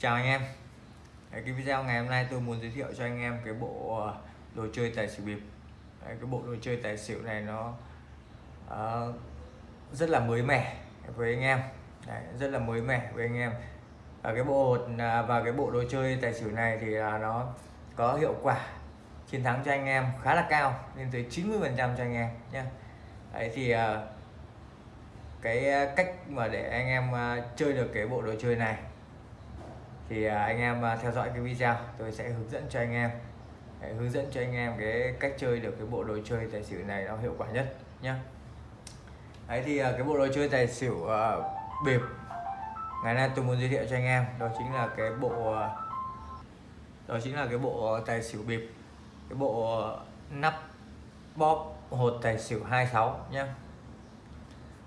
chào anh em. Đấy, cái video ngày hôm nay tôi muốn giới thiệu cho anh em cái bộ ờ, đồ chơi tài xỉu bịp. Đấy, cái bộ đồ chơi tài xỉu này nó uh, rất là mới mẻ với anh em. Đấy, rất là mới mẻ với anh em. Và cái bộ à, và cái bộ đồ chơi tài xỉu này thì à, nó có hiệu quả chiến thắng cho anh em khá là cao lên tới 90 phần trăm cho anh em nhé Đấy thì uh, cái cách mà để anh em chơi được cái bộ đồ chơi này thì à, anh em à, theo dõi cái video tôi sẽ hướng dẫn cho anh em. Để hướng dẫn cho anh em cái cách chơi được cái bộ đồ chơi tài xỉu này nó hiệu quả nhất nhé đấy thì à, cái bộ đồ chơi tài xỉu uh, bịp. Ngày nay tôi muốn giới thiệu cho anh em đó chính là cái bộ đó chính là cái bộ tài xỉu bịp. Cái bộ nắp bóp hột tài xỉu 26 nhé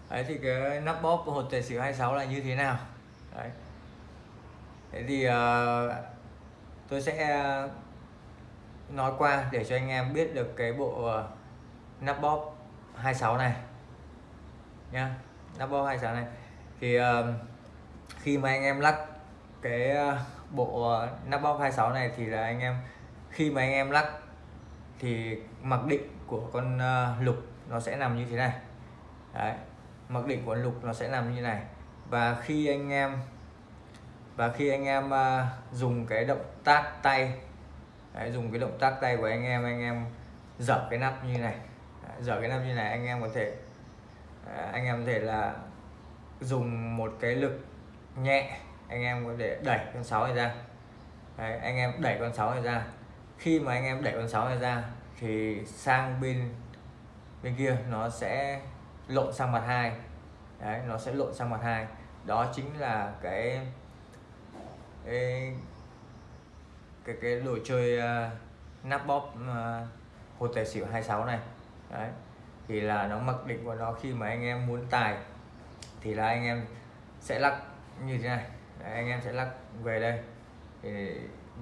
đấy thì cái nắp bóp hột tài xỉu 26 là như thế nào? Đấy thế thì uh, tôi sẽ nói qua để cho anh em biết được cái bộ uh, nắp bóp 26 này. Nhá nắp bóp 26 này. Thì uh, khi mà anh em lắc cái uh, bộ uh, nắp bóp 26 này thì là anh em khi mà anh em lắc thì mặc định của con uh, lục nó sẽ nằm như thế này. Đấy mặc định của lục nó sẽ nằm như này. Và khi anh em và khi anh em uh, dùng cái động tác tay đấy, dùng cái động tác tay của anh em anh em dở cái nắp như này dở cái nắp như này anh em có thể uh, anh em có thể là dùng một cái lực nhẹ anh em có thể đẩy con sáu này ra. Đấy, anh em đẩy con sáu này ra. Khi mà anh em đẩy con sáu này ra thì sang bên bên kia nó sẽ lộn sang mặt hai. Đấy nó sẽ lộn sang mặt hai. Đó chính là cái cái cái, cái đồ chơi uh, nắp bóp uh, hột tài xỉu 26 này. Đấy thì là nó mặc định của nó khi mà anh em muốn tài thì là anh em sẽ lắc như thế này. Đấy, anh em sẽ lắc về đây. Thì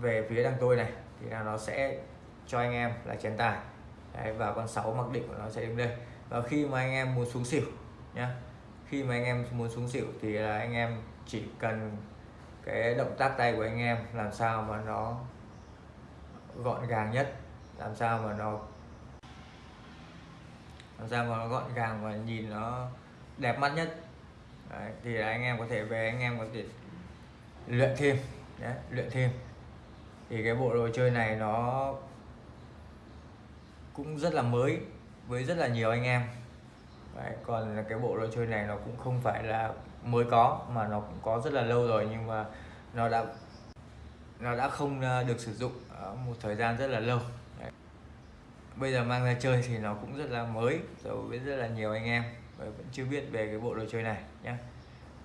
về phía đằng tôi này thì là nó sẽ cho anh em là chén tài. Đấy, và con 6 mặc định của nó sẽ đến đây. Và khi mà anh em muốn xuống xỉu nhá khi mà anh em muốn xuống xỉu thì là anh em chỉ cần cái động tác tay của anh em làm sao mà nó gọn gàng nhất làm sao mà nó làm sao mà nó gọn gàng và nhìn nó đẹp mắt nhất. Đấy, thì anh em có thể về anh em có thể luyện thêm Đấy, luyện thêm. Thì cái bộ đồ chơi này nó cũng rất là mới với rất là nhiều anh em. Đấy, còn cái bộ đồ chơi này nó cũng không phải là mới có mà nó cũng có rất là lâu rồi nhưng mà nó đã nó đã không ờ, được sử dụng một thời gian rất là lâu. Đấy. bây giờ mang ra chơi thì nó cũng rất là mới rồi với rất là nhiều anh em và vẫn chưa biết về cái bộ đồ chơi này nhé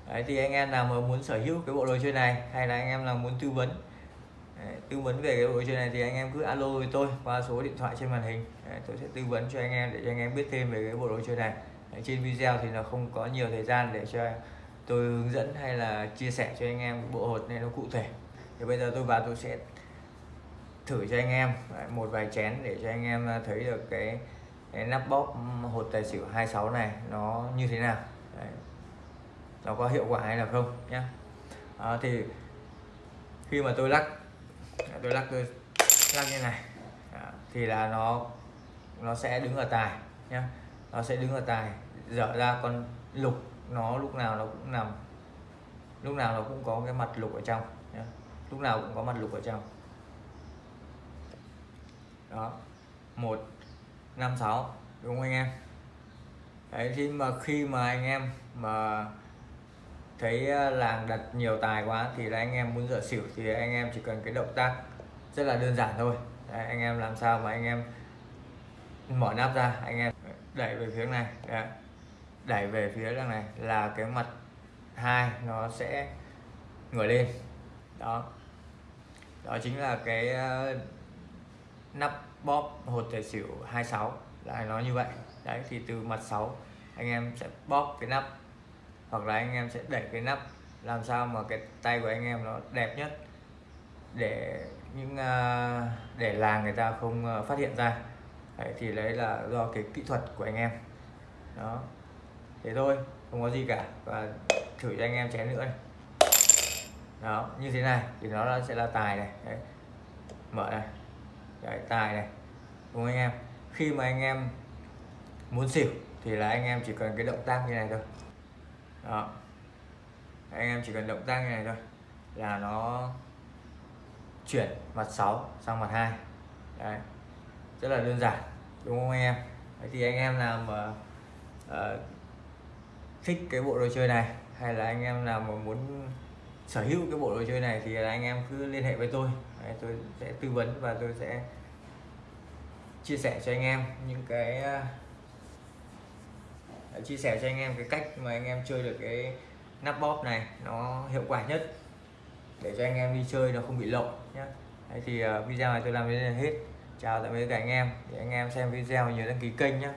Đấy, thì anh em nào mà muốn sở hữu cái bộ đồ chơi này hay là anh em nào muốn tư vấn Đấy, tư vấn về cái bộ đồ chơi này thì anh em cứ alo với tôi qua số điện thoại trên màn hình. Đấy, tôi sẽ tư vấn cho anh em để cho anh em biết thêm về cái bộ đồ chơi này. Đấy, trên video thì nó không có nhiều thời gian để cho tôi hướng dẫn hay là chia sẻ cho anh em bộ hột này nó cụ thể. Thì bây giờ tôi vào tôi sẽ thử cho anh em một vài chén để cho anh em à, thấy được cái, cái nắp bóp hột tài xỉu 26 này nó như thế nào. Đấy. nó có hiệu quả hay là không nhé à, thì khi mà tôi lắc tôi lắc tôi lắc như này. À, thì là nó nó sẽ đứng ở tài nhé nó sẽ đứng ở tài dở ra con lục nó lúc nào nó cũng nằm lúc nào nó cũng có cái mặt lục ở trong lúc nào cũng có mặt lục ở trong. Đó. Một năm sáu đúng không anh em? Đấy thì mà khi mà anh em mà thấy ờ, làng đặt nhiều tài quá thì là anh em muốn dở xỉu thì anh em chỉ cần cái động tác rất là đơn giản thôi. Đấy, anh em làm sao mà anh em mở nắp ra anh em đẩy về phía này đấy đẩy về phía đằng này là cái mặt hai nó sẽ ngửa lên. Đó. Đó chính là cái ờ, nắp bóp hột tài xỉu 26 là nó như vậy. Đấy thì từ mặt 6 anh em sẽ bóp cái nắp hoặc là anh em sẽ đẩy cái nắp làm sao mà cái tay của anh em nó đẹp nhất để những ờ, để làng người ta không ờ, phát hiện ra. Đấy, thì đấy là do cái kỹ thuật của anh em. Đó thế thôi không có gì cả. Và thử cho anh em chén nữa này đó như thế này thì nó sẽ là tài này. Đấy. mở này. Đấy, tài này. Đúng không anh em? Khi mà anh em muốn xỉu thì là anh em chỉ cần cái động tác như này thôi. Đó. Anh em chỉ cần động tác như này thôi là nó chuyển mặt 6 sang mặt 2 đấy. Rất là đơn giản đúng không anh em? Đấy thì anh em nào mà uh, thích cái bộ đồ chơi này? Hay là anh em nào mà muốn sở hữu cái bộ đồ chơi này thì là anh em cứ liên hệ với tôi. Đấy, tôi sẽ tư vấn và tôi sẽ chia sẻ cho anh em những cái à, à, chia sẻ cho anh em cái cách mà anh em chơi được cái nắp bóp này. Nó hiệu quả nhất để cho anh em đi chơi nó không bị lộn nhé Đấy thì à, video này tôi làm đến đây là hết. Chào tạm biệt các anh em. Để anh em xem video nhớ đăng ký kênh nhé